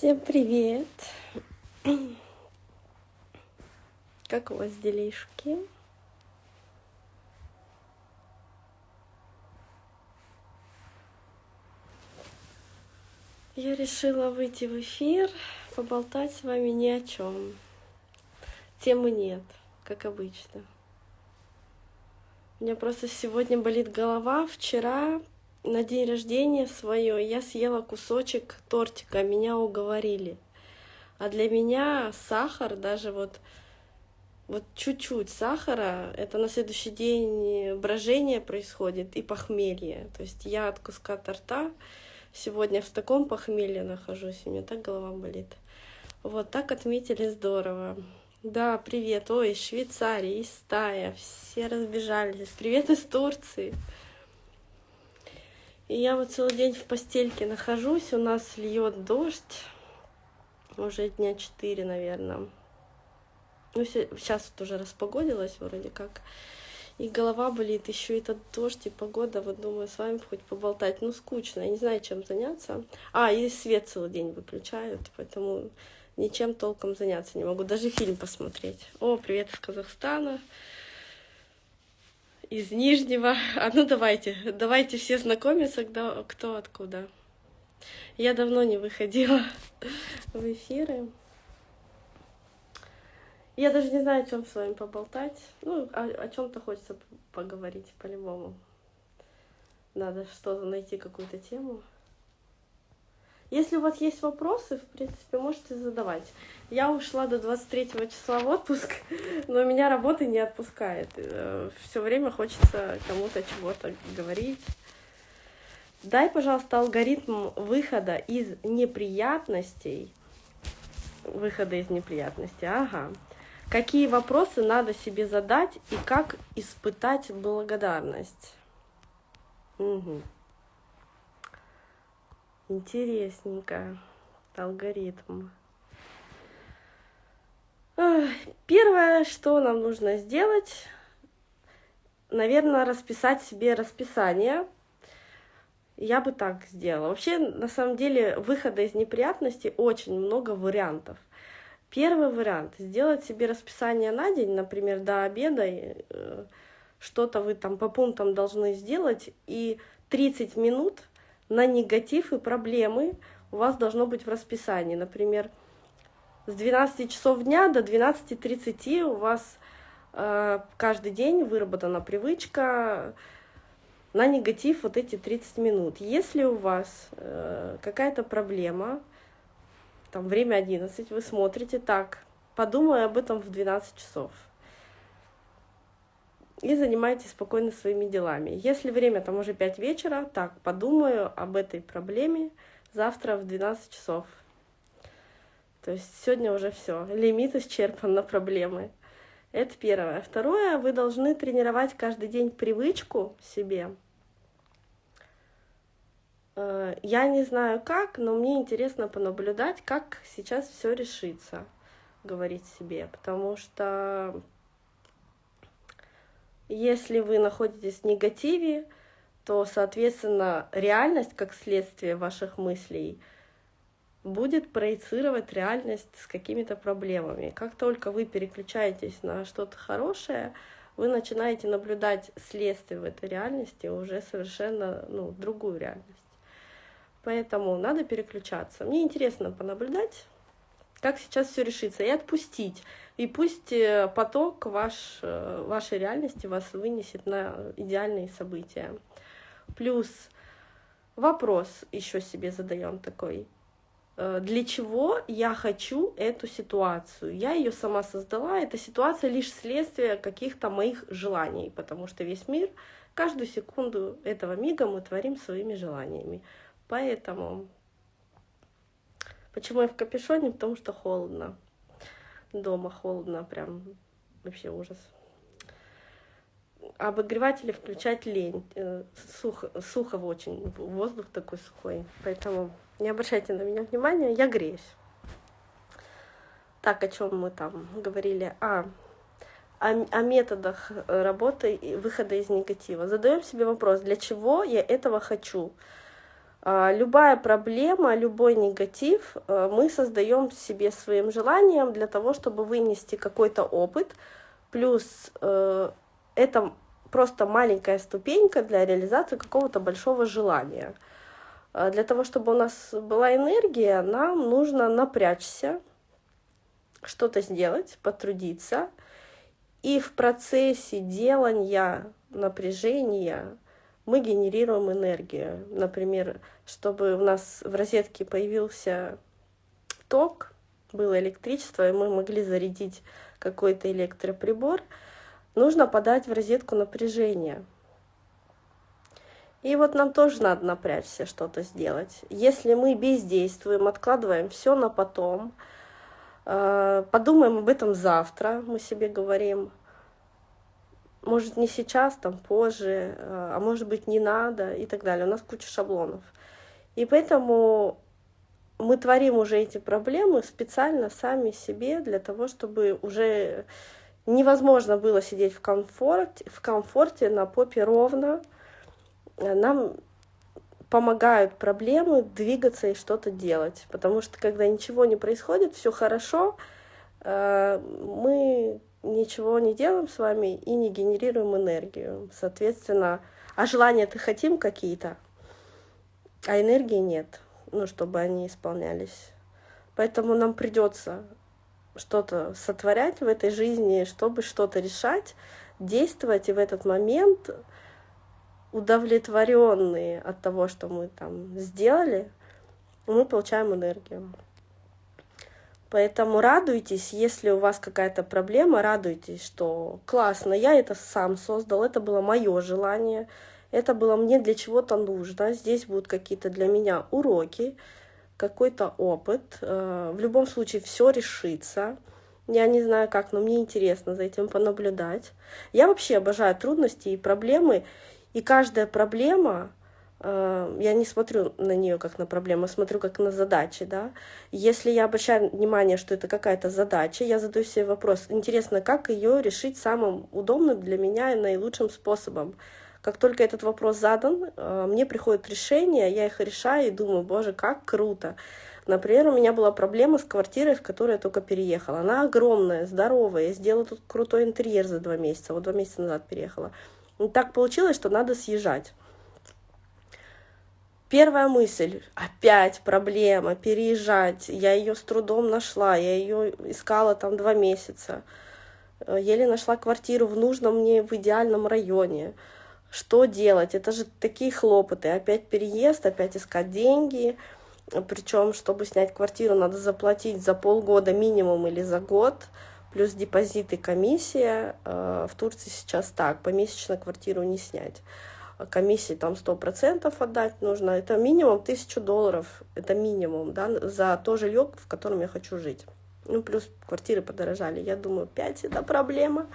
Всем привет! Как у вас делишки? Я решила выйти в эфир, поболтать с вами ни о чем. Темы нет, как обычно. У меня просто сегодня болит голова. Вчера на день рождения свое я съела кусочек тортика, меня уговорили. А для меня сахар, даже вот, вот чуть-чуть сахара, это на следующий день брожение происходит и похмелье. То есть я от куска торта сегодня в таком похмелье нахожусь, у меня так голова болит. Вот так отметили здорово. Да, привет. Ой, из Швейцарии, из Тая. Все разбежались. Привет из Турции. И я вот целый день в постельке нахожусь, у нас льет дождь, уже дня четыре, наверное. Ну, сейчас вот уже распогодилось вроде как. И голова болит, еще этот дождь и погода. Вот думаю, с вами хоть поболтать. Ну, скучно, я не знаю, чем заняться. А, и свет целый день выключают, поэтому ничем толком заняться не могу. Даже фильм посмотреть. О, привет из Казахстана из Нижнего. А ну давайте, давайте все знакомиться, кто, кто откуда. Я давно не выходила в эфиры. Я даже не знаю, о чем с вами поболтать. Ну, о, о чем-то хочется поговорить по-любому. Надо что-то найти, какую-то тему. Если у вас есть вопросы, в принципе, можете задавать. Я ушла до 23 числа в отпуск, но меня работа не отпускает. Э, Все время хочется кому-то чего-то говорить. Дай, пожалуйста, алгоритм выхода из неприятностей. Выхода из неприятностей, ага. Какие вопросы надо себе задать и как испытать благодарность? Угу. Интересненько. Алгоритм. Первое, что нам нужно сделать, наверное, расписать себе расписание. Я бы так сделала. Вообще, на самом деле, выхода из неприятностей очень много вариантов. Первый вариант — сделать себе расписание на день, например, до обеда, э, что-то вы там по пунктам должны сделать, и 30 минут на негатив и проблемы у вас должно быть в расписании. Например, с 12 часов дня до 12.30 у вас э, каждый день выработана привычка на негатив вот эти 30 минут. Если у вас э, какая-то проблема, там время 11, вы смотрите так, подумай об этом в 12 часов и занимайтесь спокойно своими делами. Если время там уже 5 вечера, так, подумаю об этой проблеме завтра в 12 часов. То есть сегодня уже все, лимит исчерпан на проблемы. Это первое. Второе, вы должны тренировать каждый день привычку себе. Э, я не знаю как, но мне интересно понаблюдать, как сейчас все решится, говорить себе, потому что если вы находитесь в негативе, то, соответственно, реальность, как следствие ваших мыслей, будет проецировать реальность с какими-то проблемами. Как только вы переключаетесь на что-то хорошее, вы начинаете наблюдать следствие в этой реальности уже совершенно ну, другую реальность. Поэтому надо переключаться. Мне интересно понаблюдать, как сейчас все решится, и отпустить. И пусть э, поток ваш, э, вашей реальности вас вынесет на идеальные события. Плюс вопрос еще себе задаем такой. Э, для чего я хочу эту ситуацию? Я ее сама создала. Эта ситуация лишь следствие каких-то моих желаний, потому что весь мир, каждую секунду этого мига мы творим своими желаниями. Поэтому Почему я в капюшоне? Потому что холодно. Дома холодно, прям вообще ужас. Обогреватели включать лень. Э, сухо, сухо очень, воздух такой сухой. Поэтому не обращайте на меня внимания, я греюсь. Так, о чем мы там говорили? А, о, о методах работы и выхода из негатива. Задаем себе вопрос, для чего я этого хочу? А, любая проблема, любой негатив э, мы создаем себе своим желанием для того, чтобы вынести какой-то опыт, плюс э, это просто маленькая ступенька для реализации какого-то большого желания. А, для того, чтобы у нас была энергия, нам нужно напрячься, что-то сделать, потрудиться. И в процессе делания напряжения мы генерируем энергию. Например, чтобы у нас в розетке появился ток, было электричество, и мы могли зарядить какой-то электроприбор, нужно подать в розетку напряжение. И вот нам тоже надо напрячься, что-то сделать. Если мы бездействуем, откладываем все на потом, э, подумаем об этом завтра, мы себе говорим, может не сейчас, там позже, э, а может быть не надо и так далее. У нас куча шаблонов. И поэтому мы творим уже эти проблемы специально сами себе для того, чтобы уже невозможно было сидеть в комфорте, в комфорте на попе ровно. Нам помогают проблемы двигаться и что-то делать. Потому что когда ничего не происходит, все хорошо, э, мы ничего не делаем с вами и не генерируем энергию. Соответственно, а желания-то хотим какие-то, а энергии нет, ну, чтобы они исполнялись. Поэтому нам придется что-то сотворять в этой жизни, чтобы что-то решать, действовать, и в этот момент удовлетворенные от того, что мы там сделали, мы получаем энергию. Поэтому радуйтесь, если у вас какая-то проблема, радуйтесь, что классно, я это сам создал, это было мое желание, это было мне для чего-то нужно, здесь будут какие-то для меня уроки, какой-то опыт. Э, в любом случае все решится. Я не знаю как, но мне интересно за этим понаблюдать. Я вообще обожаю трудности и проблемы, и каждая проблема я не смотрю на нее как на проблему, смотрю как на задачи, да. Если я обращаю внимание, что это какая-то задача, я задаю себе вопрос, интересно, как ее решить самым удобным для меня и наилучшим способом. Как только этот вопрос задан, э, мне приходит решение, я их решаю и думаю, боже, как круто. Например, у меня была проблема с квартирой, в которую я только переехала. Она огромная, здоровая, я сделала тут крутой интерьер за два месяца, вот два месяца назад переехала. И так получилось, что надо съезжать. Первая мысль, опять проблема, переезжать. Я ее с трудом нашла, я ее искала там два месяца. Э, еле нашла квартиру в нужном мне, в идеальном районе. Что делать? Это же такие хлопоты. Опять переезд, опять искать деньги. Причем, чтобы снять квартиру, надо заплатить за полгода минимум или за год. Плюс депозит и комиссия. Э, в Турции сейчас так, помесячно квартиру не снять комиссии там сто процентов отдать нужно. Это минимум тысячу долларов, это минимум, да, за то жилье, в котором я хочу жить. Ну, плюс квартиры подорожали. Я думаю, 5 это проблема.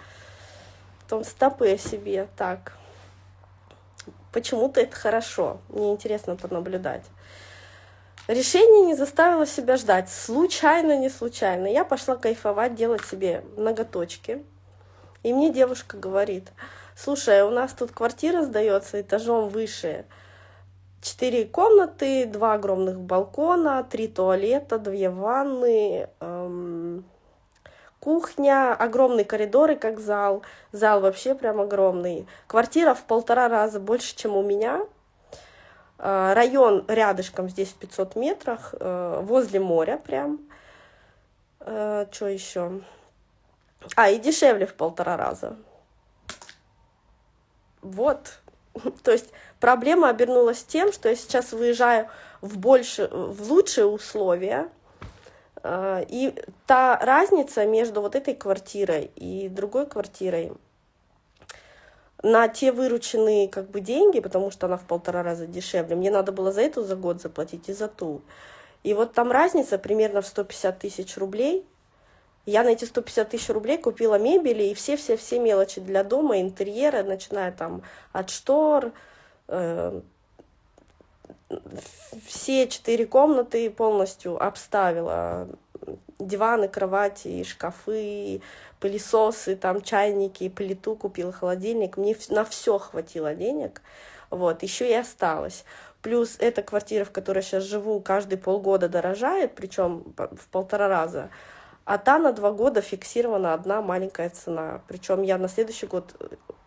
Потом стопы себе так. Почему-то это хорошо. Мне интересно понаблюдать. Решение не заставило себя ждать. Случайно, не случайно. Я пошла кайфовать, делать себе ноготочки. И мне девушка говорит, слушай, у нас тут квартира сдается этажом выше. Четыре комнаты, два огромных балкона, три туалета, две ванны, эм, кухня, огромный коридор и как зал. Зал вообще прям огромный. Квартира в полтора раза больше, чем у меня. Э, район рядышком, здесь в 500 метрах, э, возле моря прям. Э, что еще? А, и дешевле в полтора раза. Вот. То есть проблема обернулась тем, что я сейчас выезжаю в, больше, в лучшие условия, а, и та разница между вот этой квартирой и другой квартирой на те вырученные как бы деньги, потому что она в полтора раза дешевле, мне надо было за эту за год заплатить и за ту. И вот там разница примерно в 150 тысяч рублей – я на эти 150 тысяч рублей купила мебели и все-все-все мелочи для дома, интерьера, начиная там от штор, э, все четыре комнаты полностью обставила. Диваны, кровати, шкафы, пылесосы, там чайники, плиту купила, холодильник. Мне на все хватило денег. Вот, еще и осталось. Плюс эта квартира, в которой сейчас живу, каждые полгода дорожает, причем в полтора раза. А та на два года фиксирована одна маленькая цена. Причем я на следующий год,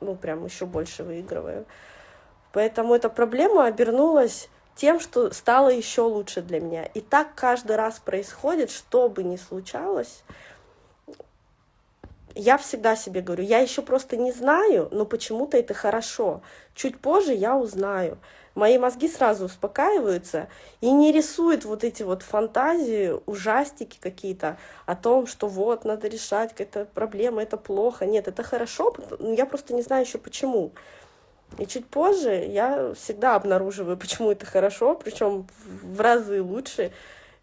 ну, прям еще больше выигрываю. Поэтому эта проблема обернулась тем, что стало еще лучше для меня. И так каждый раз происходит, что бы ни случалось, я всегда себе говорю, я еще просто не знаю, но почему-то это хорошо. Чуть позже я узнаю. Мои мозги сразу успокаиваются и не рисуют вот эти вот фантазии, ужастики какие-то о том, что вот, надо решать какая-то проблема, это плохо. Нет, это хорошо, я просто не знаю еще почему. И чуть позже я всегда обнаруживаю, почему это хорошо, причем в разы лучше,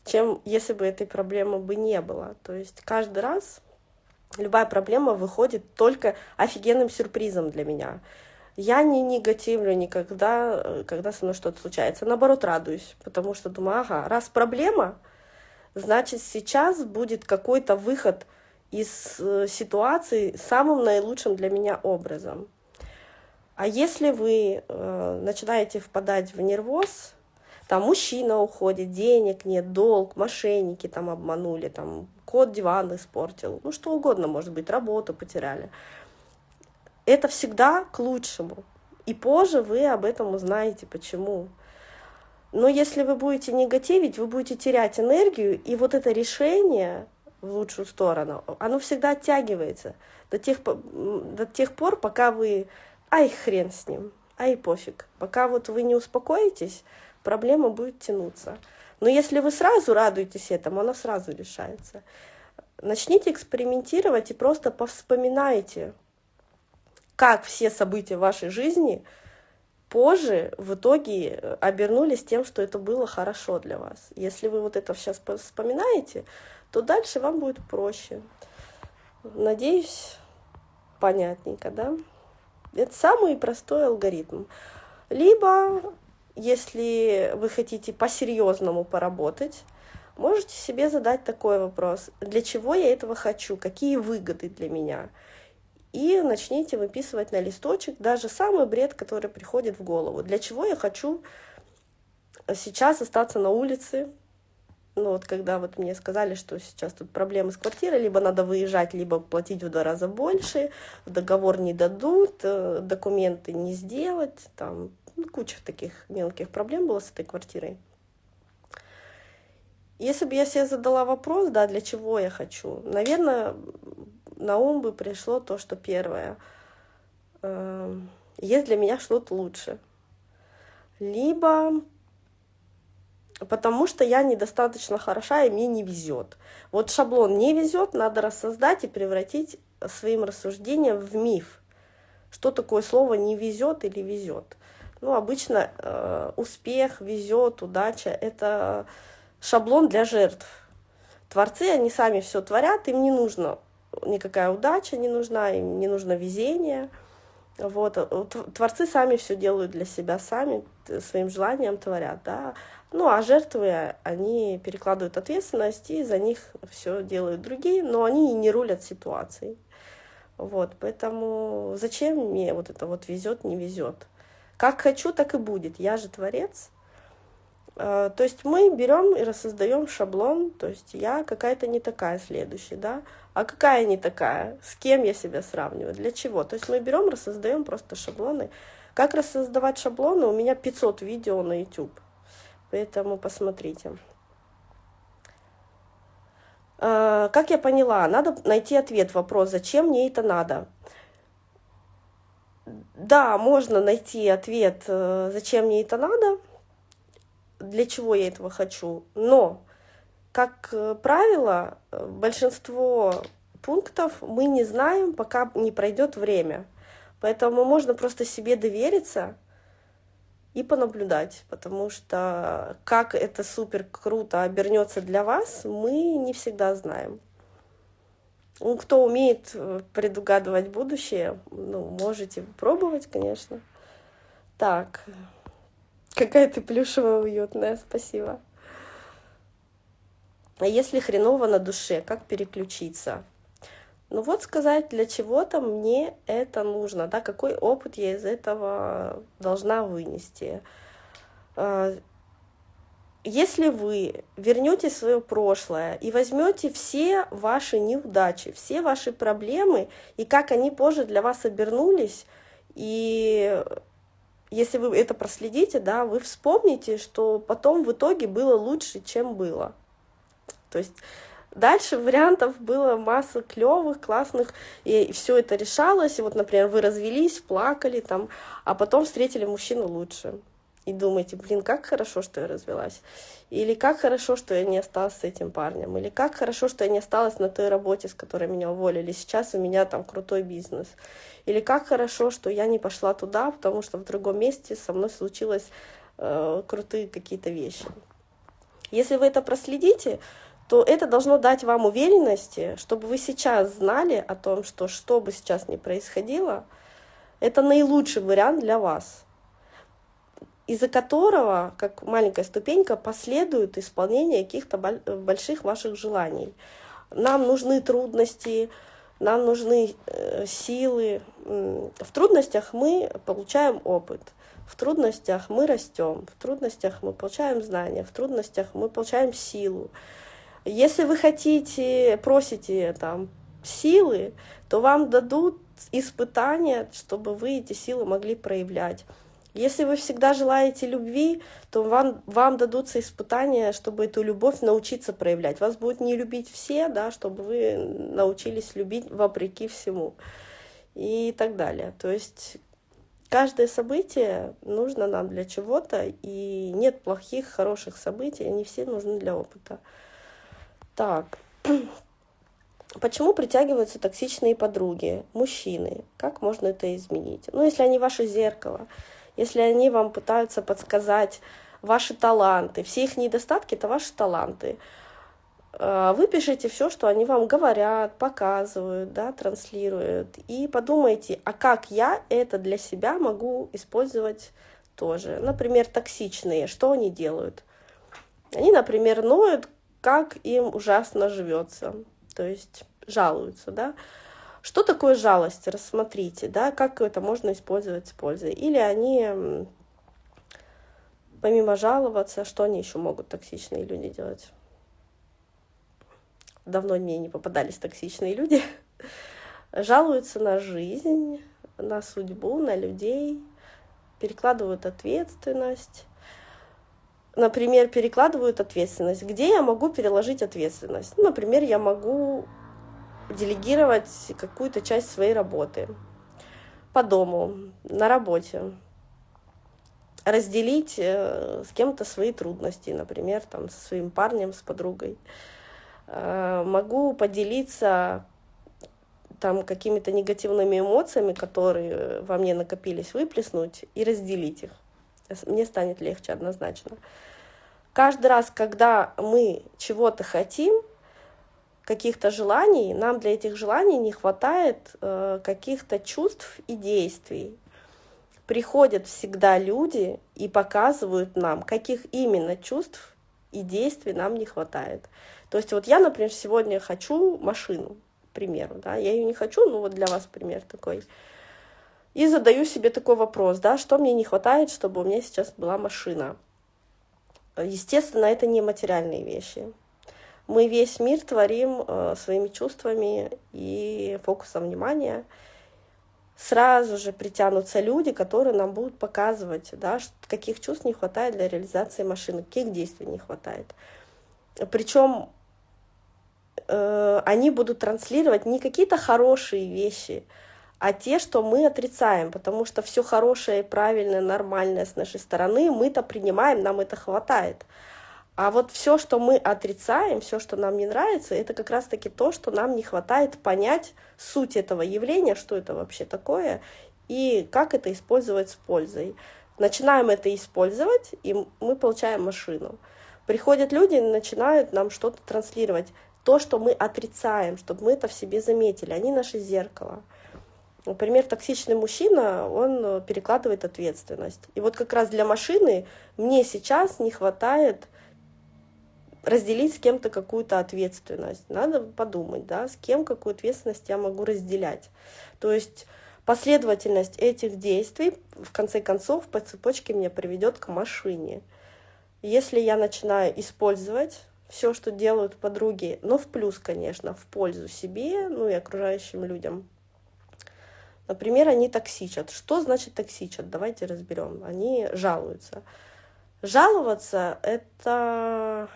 чем если бы этой проблемы бы не было. То есть каждый раз любая проблема выходит только офигенным сюрпризом для меня. Я не негативлю никогда, когда со мной что-то случается. Наоборот, радуюсь, потому что думаю, ага, раз проблема, значит, сейчас будет какой-то выход из э, ситуации самым наилучшим для меня образом. А если вы э, начинаете впадать в нервоз, там мужчина уходит, денег нет, долг, мошенники там обманули, там кот диван испортил, ну что угодно может быть, работу потеряли. Это всегда к лучшему. И позже вы об этом узнаете, почему. Но если вы будете негативить, вы будете терять энергию, и вот это решение в лучшую сторону, оно всегда оттягивается до тех, до тех пор, пока вы ай, хрен с ним, ай, пофиг. Пока вот вы не успокоитесь, проблема будет тянуться. Но если вы сразу радуетесь этому, она сразу решается. Начните экспериментировать и просто повспоминайте, как все события вашей жизни позже в итоге обернулись тем, что это было хорошо для вас. Если вы вот это сейчас вспоминаете, то дальше вам будет проще. Надеюсь, понятненько, да? Это самый простой алгоритм. Либо, если вы хотите по-серьезному поработать, можете себе задать такой вопрос. Для чего я этого хочу? Какие выгоды для меня? И начните выписывать на листочек даже самый бред, который приходит в голову. Для чего я хочу сейчас остаться на улице, ну вот когда вот мне сказали, что сейчас тут проблемы с квартирой, либо надо выезжать, либо платить в два раза больше, договор не дадут, э, документы не сделать, там ну, куча таких мелких проблем было с этой квартирой. Если бы я себе задала вопрос, да, для чего я хочу, наверное, на ум бы пришло то, что первое, э, есть для меня что-то лучше. Либо потому что я недостаточно хороша и мне не везет. Вот шаблон не везет, надо рассоздать и превратить своим рассуждением в миф. Что такое слово не везет или везет? Ну, обычно э, успех, везет, удача — это шаблон для жертв. Творцы, они сами все творят, им не нужно никакая удача не нужна, им не нужно везение. Вот. Творцы сами все делают для себя, сами своим желанием творят, да. Ну, а жертвы, они перекладывают ответственность, и за них все делают другие, но они не рулят ситуацией. Вот, поэтому зачем мне вот это вот везет, не везет? Как хочу, так и будет. Я же творец. А, то есть мы берем и рассоздаем шаблон, то есть я какая-то не такая следующая, да, а какая не такая, с кем я себя сравниваю, для чего. То есть мы берем, рассоздаем просто шаблоны. Как рассоздавать шаблоны? У меня 500 видео на YouTube. Поэтому посмотрите. А, как я поняла, надо найти ответ вопрос, зачем мне это надо. Да, можно найти ответ, э, зачем мне это надо, для чего я этого хочу, но, как э, правило, э, большинство пунктов мы не знаем, пока не пройдет время. Поэтому можно просто себе довериться и понаблюдать, потому что как это супер круто обернется для вас, мы не всегда знаем. Ну, кто умеет э, предугадывать будущее, ну, можете пробовать, конечно. Так, какая ты плюшевая уютная, спасибо. А если хреново на душе, как переключиться? Ну вот сказать, для чего-то мне это нужно, да, какой опыт я из этого должна вынести. э, если вы вернете свое прошлое и возьмете все ваши неудачи, все ваши проблемы и как они позже для вас обернулись, и если вы это проследите, да, вы вспомните, что потом в итоге было лучше, чем было. То есть дальше вариантов было масса клевых, классных, и все это решалось. И вот, например, вы развелись, плакали там, а потом встретили мужчину лучше и думаете, блин, как хорошо, что я развелась. Или как хорошо, что я не осталась с этим парнем. Или как хорошо, что я не осталась на той работе, с которой меня уволили. Сейчас у меня там крутой бизнес. Или как хорошо, что я не пошла туда, потому что в другом месте со мной случилось э, крутые какие-то вещи. Если вы это проследите, то это должно дать вам уверенности, чтобы вы сейчас знали о том, что что бы сейчас ни происходило, это наилучший вариант для вас из-за которого, как маленькая ступенька, последует исполнение каких-то больших ваших желаний. Нам нужны трудности, нам нужны э, силы. В трудностях мы получаем опыт, в трудностях мы растем, в трудностях мы получаем знания, в трудностях мы получаем силу. Если вы хотите, просите там силы, то вам дадут испытания, чтобы вы эти силы могли проявлять. Если вы всегда желаете любви, то вам, вам дадутся испытания, чтобы эту любовь научиться проявлять. Вас будут не любить все, да, чтобы вы научились любить вопреки всему и так далее. То есть каждое событие нужно нам для чего-то, и нет плохих, хороших событий, они все нужны для опыта. Так, Почему притягиваются токсичные подруги, мужчины? Как можно это изменить? Ну, если они ваше зеркало, если они вам пытаются подсказать ваши таланты, все их недостатки — это ваши таланты. А, вы пишите все, что они вам говорят, показывают, да, транслируют, и подумайте, а как я это для себя могу использовать тоже. Например, токсичные, что они делают? Они, например, ноют, как им ужасно живется, то есть жалуются, да, что такое жалость? Рассмотрите, да, как это можно использовать с пользой. Или они, помимо жаловаться, что они еще могут токсичные люди делать? Давно мне не попадались токсичные люди. Жалуются на жизнь, на судьбу, на людей, перекладывают ответственность. Например, перекладывают ответственность. Где я могу переложить ответственность? Например, я могу делегировать какую-то часть своей работы по дому, на работе, разделить э, с кем-то свои трудности, например, там, со своим парнем, с подругой. Э, могу поделиться там какими-то негативными эмоциями, которые во мне накопились, выплеснуть и разделить их. Мне станет легче однозначно. Каждый раз, когда мы чего-то хотим, каких-то желаний, нам для этих желаний не хватает э, каких-то чувств и действий. Приходят всегда люди и показывают нам, каких именно чувств и действий нам не хватает. То есть вот я, например, сегодня хочу машину, к примеру, да, я ее не хочу, ну вот для вас пример такой. И задаю себе такой вопрос, да, что мне не хватает, чтобы у меня сейчас была машина. Естественно, это не материальные вещи мы весь мир творим э, своими чувствами и фокусом внимания. Сразу же притянутся люди, которые нам будут показывать, да, каких чувств не хватает для реализации машины, каких действий не хватает. Причем э, они будут транслировать не какие-то хорошие вещи, а те, что мы отрицаем, потому что все хорошее, правильное, нормальное с нашей стороны мы-то принимаем, нам это хватает. А вот все, что мы отрицаем, все, что нам не нравится, это как раз-таки то, что нам не хватает понять суть этого явления, что это вообще такое, и как это использовать с пользой. Начинаем это использовать, и мы получаем машину. Приходят люди и начинают нам что-то транслировать. То, что мы отрицаем, чтобы мы это в себе заметили. Они наше зеркало. Например, токсичный мужчина, он перекладывает ответственность. И вот как раз для машины мне сейчас не хватает разделить с кем-то какую-то ответственность. Надо подумать, да, с кем какую ответственность я могу разделять. То есть Последовательность этих действий, в конце концов, по цепочке меня приведет к машине. Если я начинаю использовать все, что делают подруги, но в плюс, конечно, в пользу себе, ну и окружающим людям. Например, они токсичат. Что значит токсичат? Давайте разберем. Они жалуются. Жаловаться — это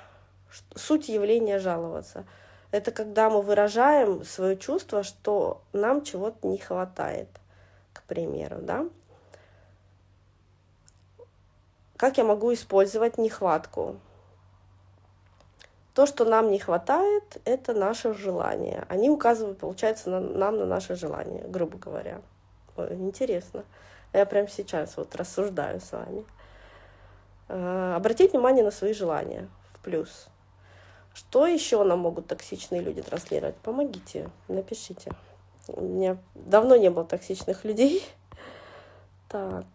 суть явления жаловаться. Это когда мы выражаем свое чувство, что нам чего-то не хватает, к примеру, да? Как я могу использовать нехватку? То, что нам не хватает, это наше желание. Они указывают, получается, на, нам на наше желание, грубо говоря. Ой, интересно. Я прямо сейчас вот рассуждаю с вами. А, обратить внимание на свои желания в плюс. Что еще нам могут токсичные люди транслировать? Помогите, напишите. У меня давно не было токсичных людей. Так.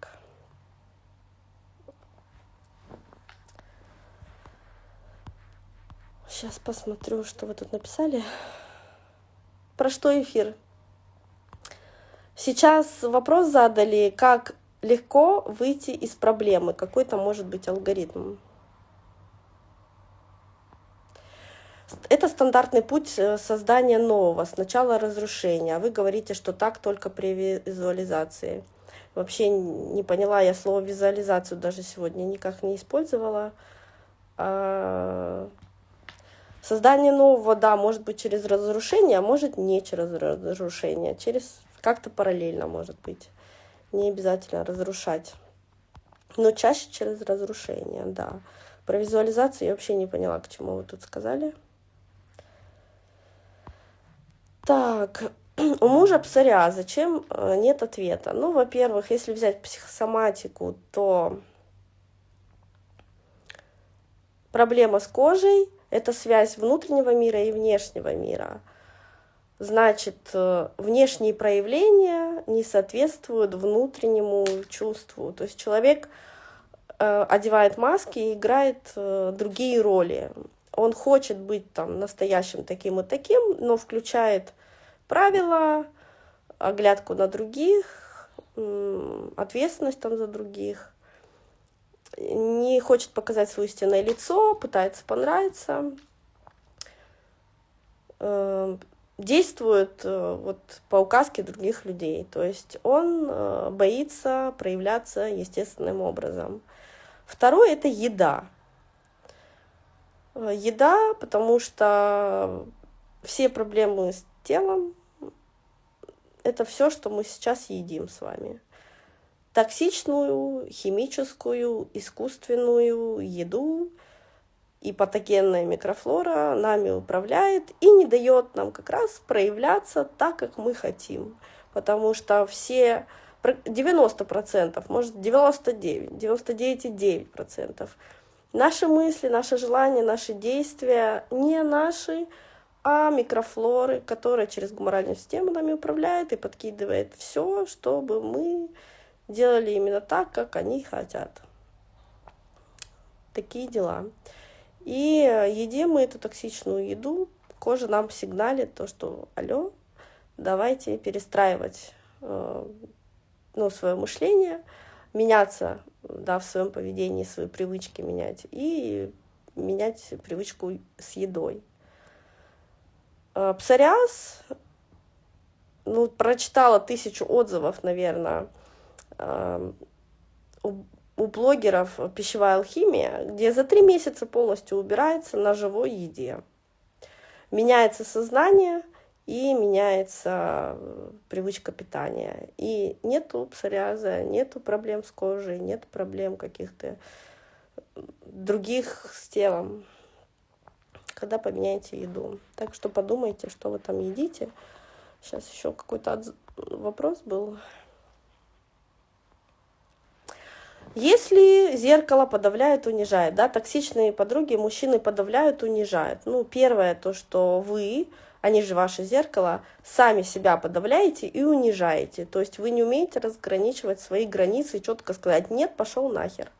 Сейчас посмотрю, что вы тут написали. Про что эфир? Сейчас вопрос задали, как легко выйти из проблемы. Какой-то может быть алгоритм. Это стандартный путь э, создания нового. Сначала разрушение, а вы говорите, что так только при визуализации. Вообще не поняла я слово визуализацию даже сегодня никак не использовала. А, создание нового, да, может быть через разрушение, а может не через разрушение, через как-то параллельно может быть. Не обязательно разрушать. Но чаще через разрушение, да. Про визуализацию я вообще не поняла, к чему вы тут сказали. Так, у мужа псориаз. Зачем э, нет ответа? Ну, во-первых, если взять психосоматику, то проблема с кожей – это связь внутреннего мира и внешнего мира. Значит, э, внешние проявления не соответствуют внутреннему чувству. То есть человек э, одевает маски и играет другие роли он хочет быть там настоящим таким и таким, но включает правила, оглядку на других, ответственность там за других, не хочет показать свое истинное лицо, пытается понравиться, э, действует э, вот по указке других людей. То есть он э, боится проявляться естественным образом. Второе – это еда. Э, еда, потому что все проблемы с телом – это все, что мы сейчас едим с вами. Токсичную, химическую, искусственную еду и патогенная микрофлора нами управляет и не дает нам как раз проявляться так, как мы хотим. Потому что все 90%, может 99, 99,9% Наши мысли, наши желания, наши действия не наши, а микрофлоры, которая через гуморальную систему нами управляет и подкидывает все, чтобы мы делали именно так, как они хотят. Такие дела. И едим мы эту токсичную еду, кожа нам сигналит то, что алло, давайте перестраивать э, ну, свое мышление, меняться да, в своем поведении, свои привычки менять и менять привычку с едой. А, псориаз, ну, прочитала тысячу отзывов, наверное, а, у блогеров пищевая алхимия, где за три месяца полностью убирается на живой еде. Меняется сознание – и меняется э, привычка питания. И нету псориаза, нету проблем с кожей, нет проблем каких-то других с телом, когда поменяете еду. Так что подумайте, что вы там едите. Сейчас еще какой-то вопрос был. Если зеркало подавляет, унижает, да, токсичные подруги мужчины подавляют, унижают. Ну, первое, то, что вы они же ваше зеркало, сами себя подавляете и унижаете. То есть вы не умеете разграничивать свои границы и четко сказать «нет, пошел нахер».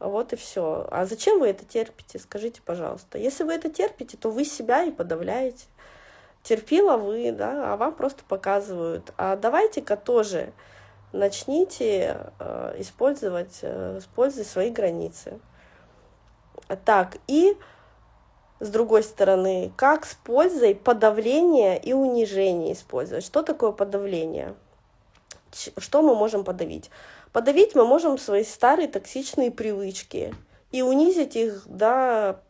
Вот и все. А зачем вы это терпите, скажите, пожалуйста. Если вы это терпите, то вы себя и подавляете. терпила вы, да, а вам просто показывают. А давайте-ка тоже начните э, использовать э, с пользой свои границы. Так, и с другой стороны, как с пользой подавление и унижение использовать. Что такое подавление? Что мы можем подавить? Подавить мы можем свои старые токсичные привычки и унизить их до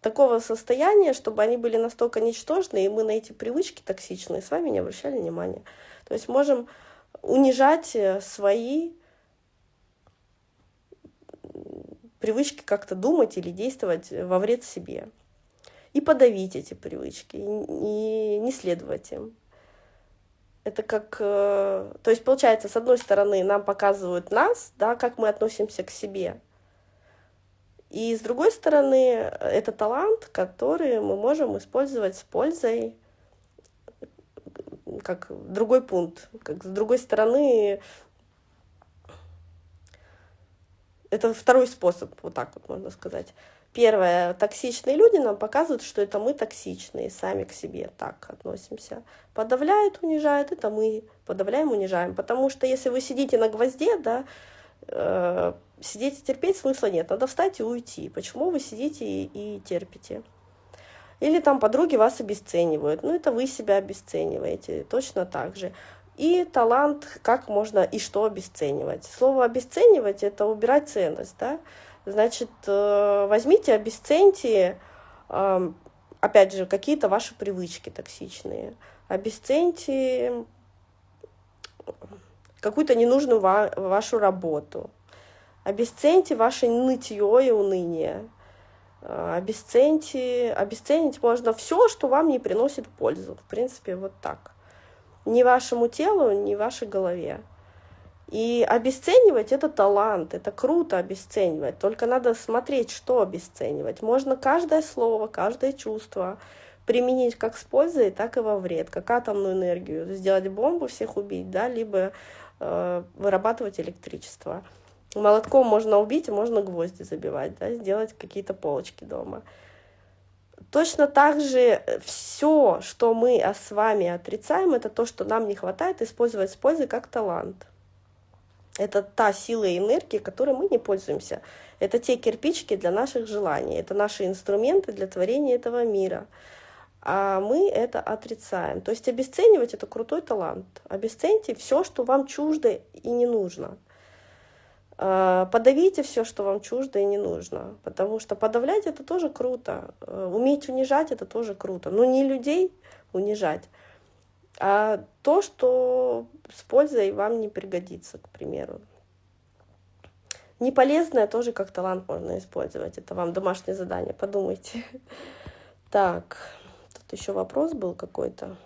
такого состояния, чтобы они были настолько ничтожны, и мы на эти привычки токсичные с вами не обращали внимания. То есть можем унижать э, свои привычки как-то думать или действовать во вред себе. И подавить эти привычки, и не следовать им. Это как... Э, то есть, получается, с одной стороны, нам показывают нас, да, как мы относимся к себе. И с другой стороны, это талант, который мы можем использовать с пользой, как другой пункт. Как с другой стороны, это второй способ, вот так вот можно сказать. Первое, токсичные люди нам показывают, что это мы токсичные, сами к себе так относимся. Подавляют, унижают, это мы подавляем, унижаем. Потому что если вы сидите на гвозде, да, э, сидеть и терпеть смысла нет, надо встать и уйти. Почему вы сидите и, и терпите? Или там подруги вас обесценивают. Ну, это вы себя обесцениваете, точно так же. И талант, как можно и что обесценивать. Слово обесценивать – это убирать ценность, да? Значит, э, возьмите, обесценьте, опять же, какие-то ваши привычки токсичные. Обесценьте какую-то ненужную ва вашу работу. Обесценьте ваше нытье и уныние. Э, обесценьте, обесценить можно все, что вам не приносит пользу. В принципе, вот так. Ни вашему телу, ни вашей голове. И обесценивать это талант, это круто обесценивать, только надо смотреть, что обесценивать. Можно каждое слово, каждое чувство применить как с пользой, так и во вред, как атомную энергию, сделать бомбу, всех убить, да, либо э, вырабатывать электричество. Молотком можно убить, можно гвозди забивать, да, сделать какие-то полочки дома. Точно так же все, что мы с вами отрицаем, это то, что нам не хватает, использовать с пользой как талант. Это та сила и энергия, которой мы не пользуемся. Это те кирпичики для наших желаний. Это наши инструменты для творения этого мира. А мы это отрицаем. То есть обесценивать — это крутой талант. Обесценьте все, что вам чуждо и не нужно. А, подавите все, что вам чуждо и не нужно. Потому что подавлять — это тоже круто. Э, уметь унижать — это тоже круто. Но не людей унижать, а то, что с пользой вам не пригодится, к примеру. Неполезное тоже как талант можно использовать. Это вам домашнее задание, подумайте. Так, тут еще вопрос был какой-то.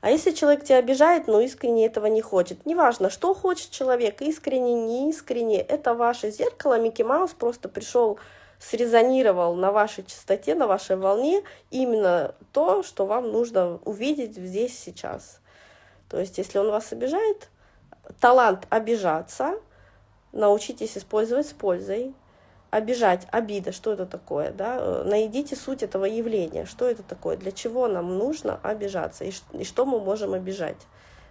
А если человек тебя обижает, но искренне этого не хочет? Неважно, что хочет человек, искренне, не искренне, это ваше зеркало. Микки Маус просто пришел срезонировал на вашей частоте, на вашей волне именно то, что вам нужно увидеть здесь сейчас. То есть, если он вас обижает, талант обижаться, научитесь использовать с пользой. Обижать, обида, что это такое, да? Найдите суть этого явления, что это такое, для чего нам нужно обижаться и, и что мы можем обижать,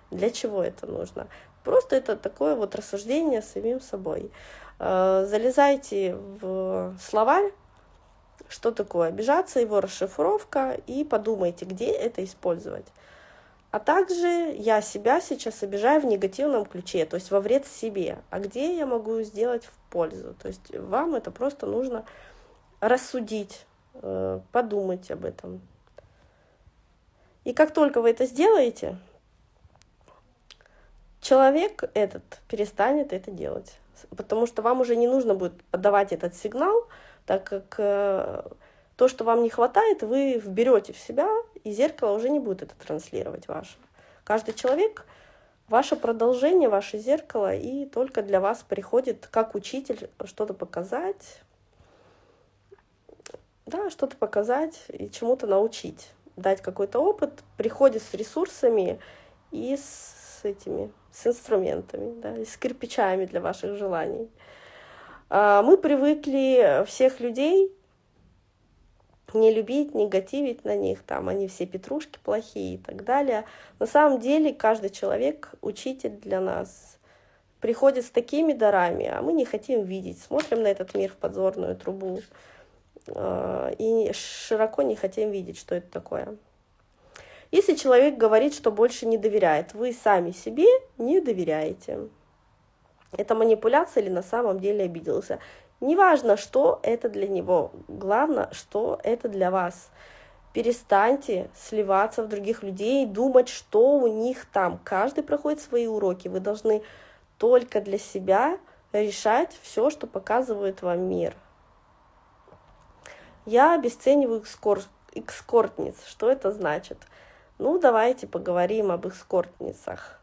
для чего это нужно. Просто это такое вот рассуждение самим собой. Э, залезайте в словарь, что такое обижаться, его расшифровка, и подумайте, где это использовать. А также я себя сейчас обижаю в негативном ключе, то есть во вред себе. А где я могу сделать в пользу? То есть вам это просто нужно рассудить, э, подумать об этом. И как только вы это сделаете, человек этот перестанет это делать потому что вам уже не нужно будет подавать этот сигнал, так как э, то, что вам не хватает, вы вберете в себя, и зеркало уже не будет это транслировать ваше. Каждый человек — ваше продолжение, ваше зеркало, и только для вас приходит как учитель что-то показать, да, что-то показать и чему-то научить, дать какой-то опыт, приходит с ресурсами и с этими с инструментами, да, с кирпичами для ваших желаний. А, мы привыкли всех людей не любить, негативить на них, там они все петрушки плохие и так далее. На самом деле каждый человек учитель для нас приходит с такими дарами, а мы не хотим видеть, смотрим на этот мир в подзорную трубу э, и широко не хотим видеть, что это такое. Если человек говорит, что больше не доверяет, вы сами себе не доверяете. Это манипуляция или на самом деле обиделся. Неважно, что это для него, главное, что это для вас. Перестаньте сливаться в других людей, думать, что у них там. Каждый проходит свои уроки. Вы должны только для себя решать все, что показывает вам мир. Я обесцениваю экскор... экскортниц. Что это значит? Ну, давайте поговорим об эскортницах.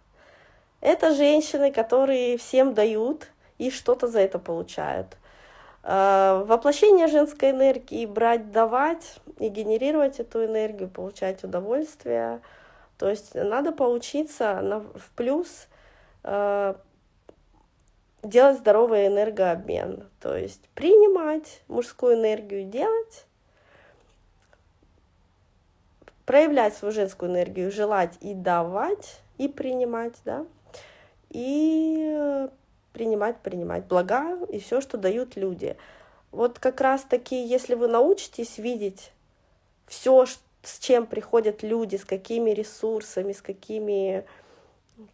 Это женщины, которые всем дают и что-то за это получают. А, воплощение женской энергии брать, давать и генерировать эту энергию, получать удовольствие. То есть надо поучиться на, в плюс э, делать здоровый энергообмен. То есть принимать мужскую энергию, делать проявлять свою женскую энергию, желать и давать, и принимать, да, и принимать, принимать блага и все, что дают люди. Вот как раз таки, если вы научитесь видеть все, с чем приходят люди, с какими ресурсами, с какими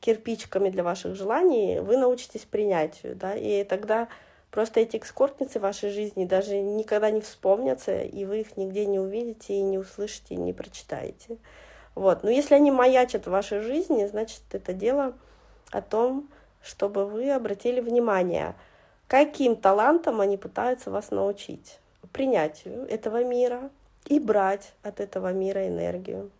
кирпичиками для ваших желаний, вы научитесь принятию, да, и тогда Просто эти экскортницы в вашей жизни даже никогда не вспомнятся, и вы их нигде не увидите, и не услышите, и не прочитаете. Вот. Но если они маячат в вашей жизни, значит, это дело о том, чтобы вы обратили внимание, каким талантом они пытаются вас научить. Принятию этого мира и брать от этого мира энергию.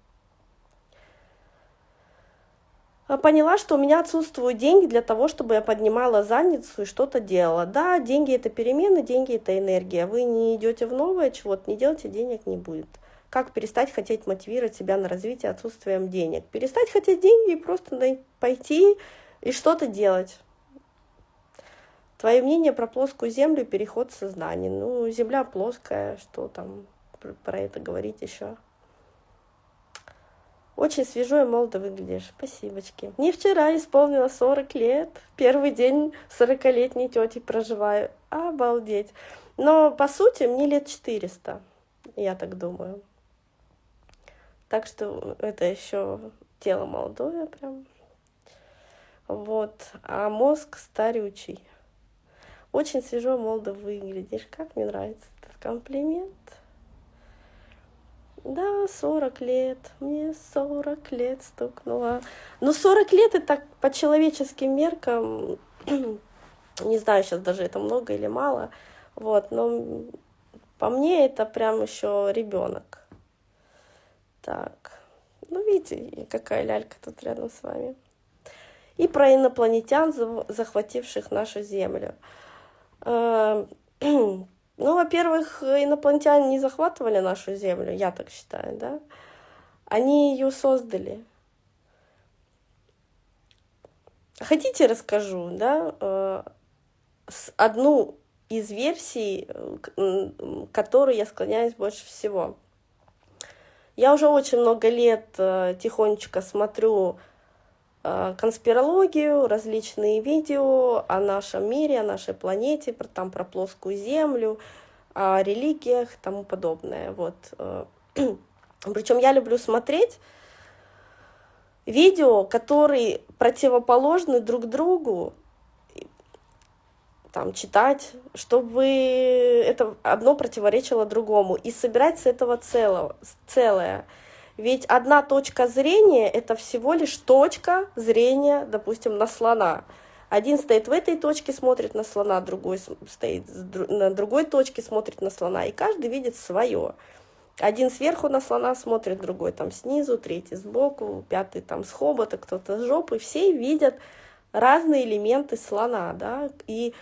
А поняла, что у меня отсутствуют деньги для того, чтобы я поднимала задницу и что-то делала. Да, деньги это перемены, деньги это энергия. Вы не идете в новое чего-то, не делайте, денег не будет. Как перестать хотеть мотивировать себя на развитие отсутствием денег? Перестать хотеть деньги и просто пойти и что-то делать. Твое мнение про плоскую землю и переход сознания. Ну, земля плоская, что там про это говорить еще? Очень свежо и молодо выглядишь. Спасибочки. Мне вчера исполнилось 40 лет. Первый день 40-летней тети проживаю. Обалдеть. Но, по сути, мне лет 400. Я так думаю. Так что это еще тело молодое прям. Вот. А мозг старючий. Очень свежо, молодо выглядишь. Как мне нравится этот комплимент. Да, 40 лет, мне 40 лет стукнуло. Но 40 лет это по человеческим меркам, не знаю сейчас даже это много или мало, вот, но по мне это прям еще ребенок. Так, ну видите, какая лялька тут рядом с вами. И про инопланетян, захвативших нашу Землю. Ну, во-первых, инопланетяне не захватывали нашу Землю, я так считаю, да? Они ее создали. Хотите, расскажу, да, э, одну из версий, к которой я склоняюсь больше всего. Я уже очень много лет э, тихонечко смотрю конспирологию, различные видео о нашем мире, о нашей планете, про, там, про плоскую Землю, о религиях и тому подобное. Вот. Э, Причем я люблю смотреть видео, которые противоположны друг другу, там, читать, чтобы это одно противоречило другому, и собирать с этого целого, целое. Ведь одна точка зрения — это всего лишь точка зрения, допустим, на слона. Один стоит в этой точке, смотрит на слона, другой стоит на другой точке, смотрит на слона, и каждый видит свое. Один сверху на слона смотрит, другой там снизу, третий сбоку, пятый там с хобота, кто-то с жопы. Все видят разные элементы слона, да, и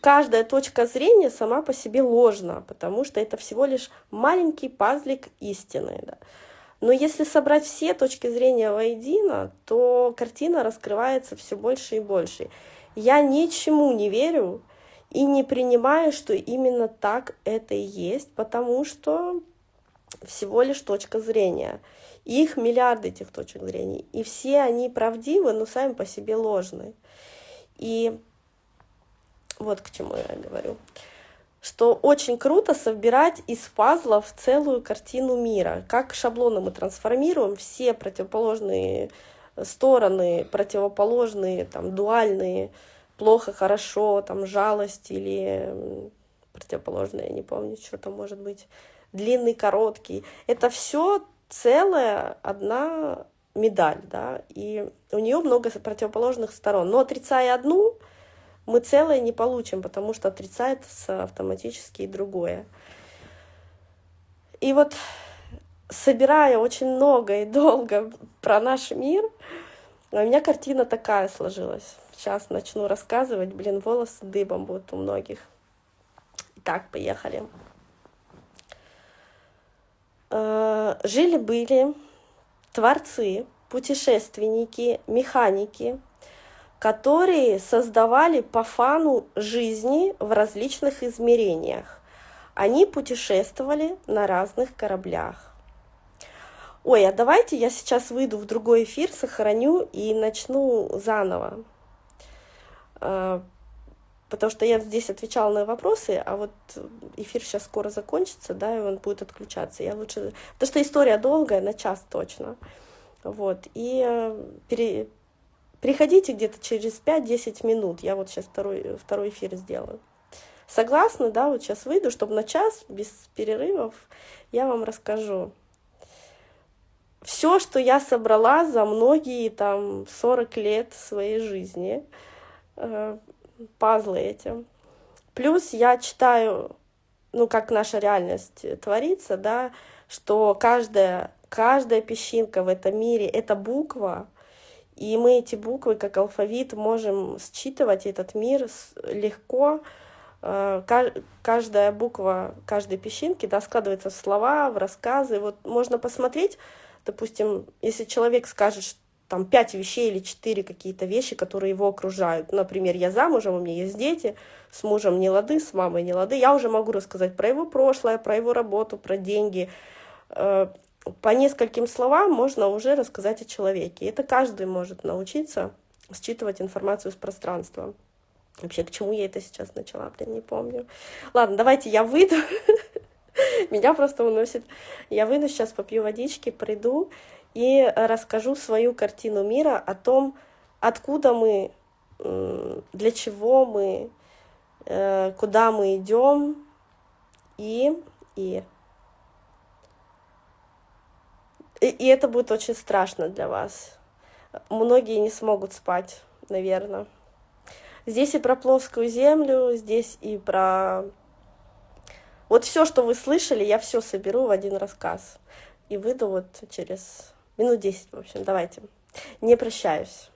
каждая точка зрения сама по себе ложна, потому что это всего лишь маленький пазлик истины, да. Но если собрать все точки зрения воедино, то картина раскрывается все больше и больше. Я ничему не верю и не принимаю, что именно так это и есть, потому что всего лишь точка зрения. Их миллиарды этих точек зрения. И все они правдивы, но сами по себе ложны. И вот к чему я говорю. Что очень круто собирать из пазлов целую картину мира. Как шаблоны мы трансформируем, все противоположные стороны, противоположные, там, дуальные, плохо, хорошо, там, жалость или противоположное, я не помню, что там может быть, длинный, короткий. Это все целая одна медаль, да, и у нее много противоположных сторон. Но отрицая одну, мы целое не получим, потому что отрицается автоматически и другое. И вот собирая очень много и долго про наш мир, у меня картина такая сложилась. Сейчас начну рассказывать, блин, волосы дыбом будут у многих. Итак, поехали. Э, жили-были творцы, путешественники, механики, которые создавали по фану жизни в различных измерениях. Они путешествовали на разных кораблях. Ой, а давайте я сейчас выйду в другой эфир, сохраню и начну заново. Э, потому что я здесь отвечала на вопросы, а вот эфир сейчас скоро закончится, да, и он будет отключаться. Я лучше... Потому что история долгая, на час точно. Вот, и э, пере... приходите где-то через 5-10 минут, я вот сейчас второй, второй эфир сделаю. Согласны, да, вот сейчас выйду, чтобы на час, без перерывов, я вам расскажу. Все, что я собрала за многие там 40 лет своей жизни, э, пазлы эти. Плюс я читаю, ну, как наша реальность творится, да, что каждая, каждая песчинка в этом мире — это буква, и мы эти буквы, как алфавит, можем считывать этот мир легко. Э, каждая буква каждой песчинки да, складывается в слова, в рассказы. Вот можно посмотреть, допустим, если человек скажет, там пять вещей или четыре какие-то вещи, которые его окружают. Например, я замужем, у меня есть дети, с мужем не лады, с мамой не лады. Я уже могу рассказать про его прошлое, про его работу, про деньги. По нескольким словам можно уже рассказать о человеке. Это каждый может научиться считывать информацию с пространства. Вообще, к чему я это сейчас начала, блин, не помню. Ладно, давайте я выйду. Меня просто уносит. Я выйду сейчас, попью водички, приду и расскажу свою картину мира о том, откуда мы, для чего мы, э, куда мы идем и, и и это будет очень страшно для вас. Многие не смогут спать, наверное. Здесь и про плоскую землю, здесь и про... Вот все, что вы слышали, я все соберу в один рассказ. И выйду вот через Минут 10, в общем, давайте. Не прощаюсь.